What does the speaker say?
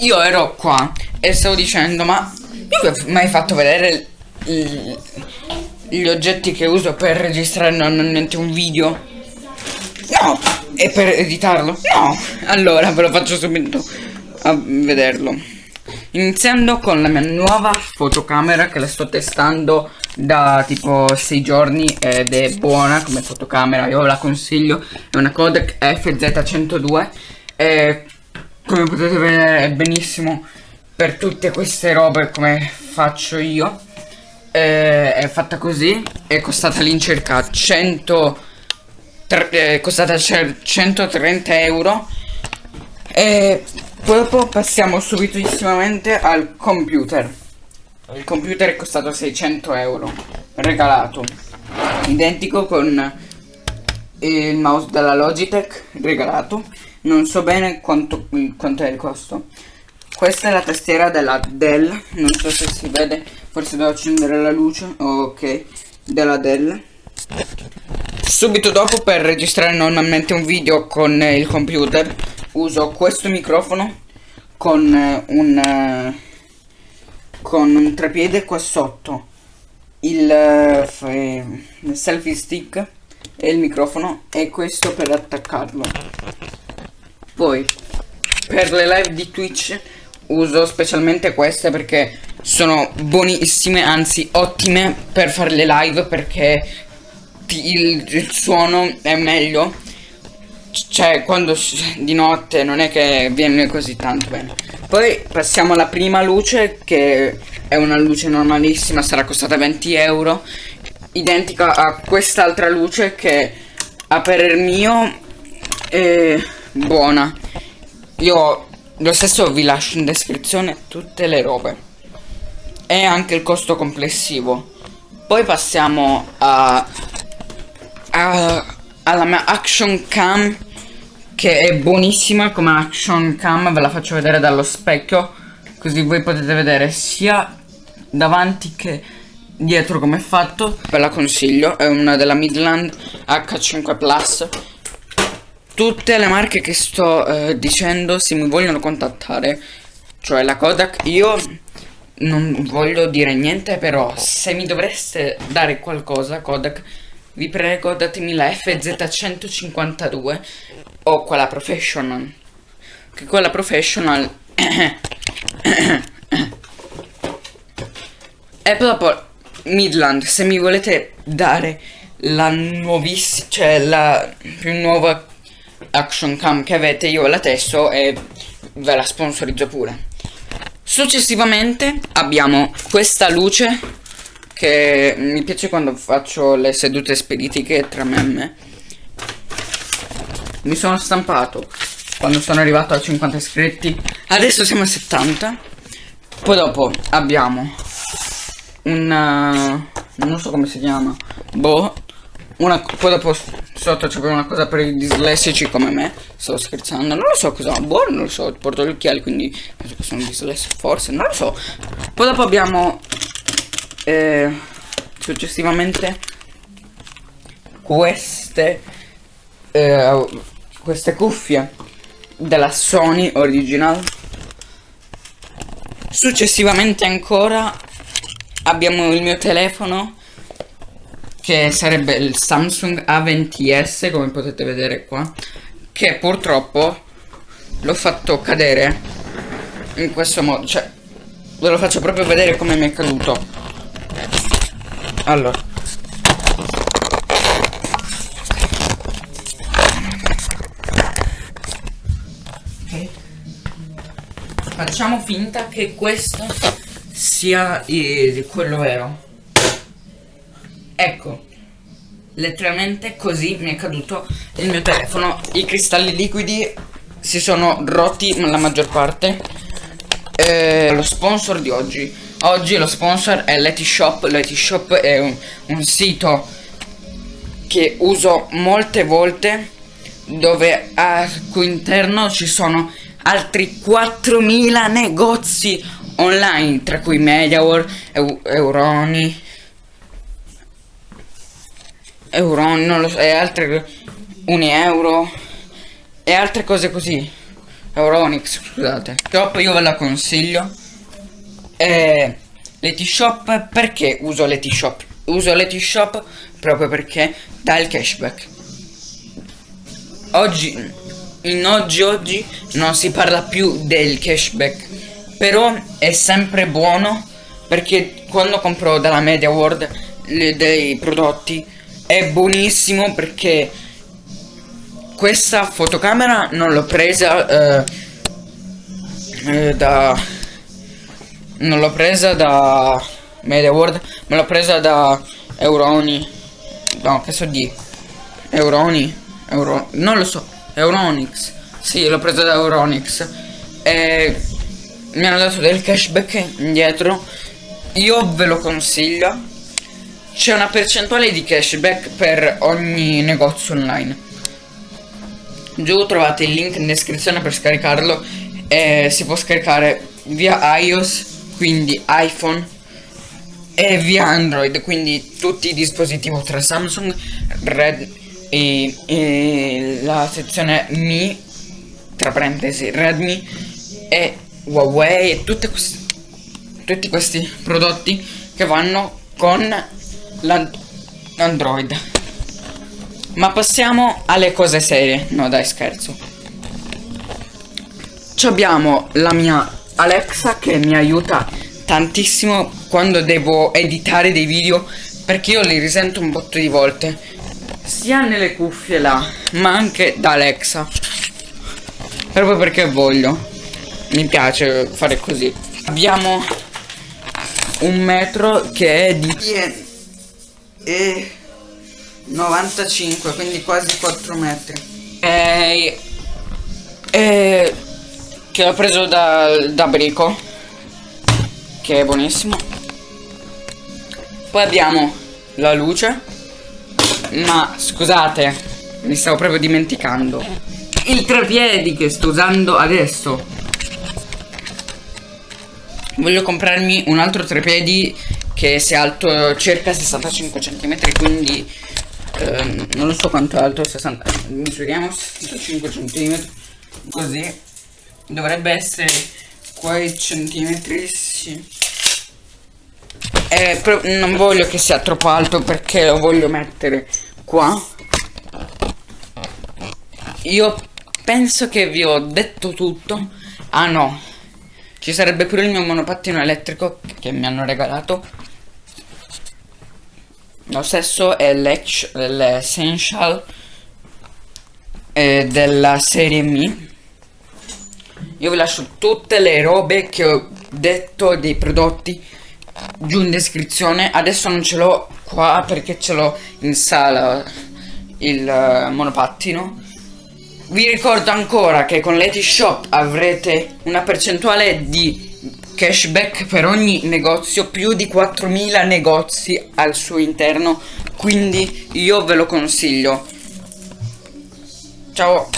io ero qua e stavo dicendo, ma mi hai fatto vedere gli oggetti che uso per registrare normalmente un video? No! E per editarlo? No! Allora ve lo faccio subito a vederlo. Iniziando con la mia nuova fotocamera che la sto testando da tipo 6 giorni ed è buona come fotocamera, io la consiglio, è una Kodak FZ102 e come potete vedere è benissimo per tutte queste robe come faccio io. Eh, è fatta così, è costata all'incirca 100 tre- è costata cer- 130 euro e dopo passiamo subitissimamente al computer. Il computer è costato 600 euro, regalato. Identico con il mouse della Logitech, regalato. Non so bene quanto, quanto è il costo. Questa è la tastiera della Dell, non so se si vede, forse devo accendere la luce, ok, della Dell. Subito dopo per registrare normalmente un video con eh, il computer uso questo microfono con eh, un eh, con un trepiede qua sotto il, eh, il selfie stick e il microfono e questo per attaccarlo poi per le live di Twitch uso specialmente queste perché sono buonissime anzi ottime per fare le live perché il, il suono è meglio. Cioè quando di notte non è che viene così tanto bene. Poi passiamo alla prima luce che è una luce normalissima sarà costata 20 euro identica a quest'altra luce che a parer mio è buona. Io lo stesso vi lascio in descrizione tutte le robe. E anche il costo complessivo. Poi passiamo a a- alla mia action cam che è buonissima come action cam ve la faccio vedere dallo specchio così voi potete vedere sia davanti che dietro come è fatto. Ve la consiglio è una della Midland H5 Plus tutte le marche che sto eh, dicendo se mi vogliono contattare. Cioè la Kodak io non voglio dire niente però se mi dovreste dare qualcosa Kodak vi prego datemi la FZ152 o quella professional. Che quella professional e dopo Midland. Se mi volete dare la nuovissima cioè la più nuova action cam che avete io la testo e ve la sponsorizzo pure. Successivamente abbiamo questa luce che mi piace quando faccio le sedute spiritiche tra me e me. Mi sono stampato quando sono arrivato a 50 iscritti adesso siamo a 70 poi dopo abbiamo un non so come si chiama boh una poi dopo sotto c'è una cosa per i dislessici come me sto scherzando non lo so cosa boh non lo so porto gli occhiali quindi penso che sono dislessico forse non lo so. Poi dopo abbiamo eh, successivamente queste eh, queste cuffie della Sony original. Successivamente ancora abbiamo il mio telefono che sarebbe il Samsung A20s come potete vedere qua che purtroppo l'ho fatto cadere in questo modo cioè ve lo faccio proprio vedere come mi è caduto allora. Facciamo finta che questo sia il- quello vero. Ecco, letteralmente così mi è caduto il mio telefono. I cristalli liquidi si sono rotti la maggior parte. Eh, lo sponsor di oggi. Oggi lo sponsor è Letishop. Letishop è un, un sito che uso molte volte dove al cui interno ci sono altri 4000 negozi online tra cui Mediawar, Eu- Euroni Euroni, non lo so, e altre 1 euro e altre cose così Euronix, scusate. Shop io ve la consiglio. E Letishop perché uso Letishop? Uso Letishop proprio perché dà il cashback. Oggi in oggi oggi non si parla più del cashback, però è sempre buono perché quando compro dalla Media World le, dei prodotti è buonissimo perché questa fotocamera non l'ho presa eh, eh, da non l'ho presa da Media World ma l'ho presa da Euroni. No che so di Euroni? Euro non lo so Euronix. Sì l'ho presa da Euronix. E mi hanno dato del cashback indietro. Io ve lo consiglio c'è una percentuale di cashback per ogni negozio online. Giù trovate il link in descrizione per scaricarlo. E si può scaricare via iOS, quindi iPhone e via Android, quindi tutti i dispositivi tra Samsung, Red e, e la sezione Mi, tra parentesi Redmi e Huawei e questi, tutti questi prodotti che vanno con l'Android. Ma passiamo alle cose serie. No dai scherzo. Ci abbiamo la mia Alexa che mi aiuta tantissimo quando devo editare dei video perché io li risento un botto di volte. Sia nelle cuffie là, ma anche da Alexa. Proprio perché voglio. Mi piace fare così. Abbiamo un metro che è di... E 95 quindi quasi 4 metri. E, e che ho preso da, da Brico che è buonissimo. Poi abbiamo la luce ma scusate mi stavo proprio dimenticando. Il trepiedi che sto usando adesso voglio comprarmi un altro trepiedi che sia alto circa 65 cm quindi Ehm, non lo so quanto è alto 60 misuriamo 65 cm così. Dovrebbe essere quei centimetri sì. eh, non voglio che sia troppo alto perché lo voglio mettere qua. Io penso che vi ho detto tutto. Ah no ci sarebbe pure il mio monopattino elettrico che mi hanno regalato lo stesso è l'Essential eh, della serie Mi. Io vi lascio tutte le robe che ho detto dei prodotti giù in descrizione. Adesso non ce l'ho qua perché ce l'ho in sala il uh, monopattino. Vi ricordo ancora che con Shop avrete una percentuale di cashback per ogni negozio, più di 4.000 negozi al suo interno, quindi io ve lo consiglio. Ciao!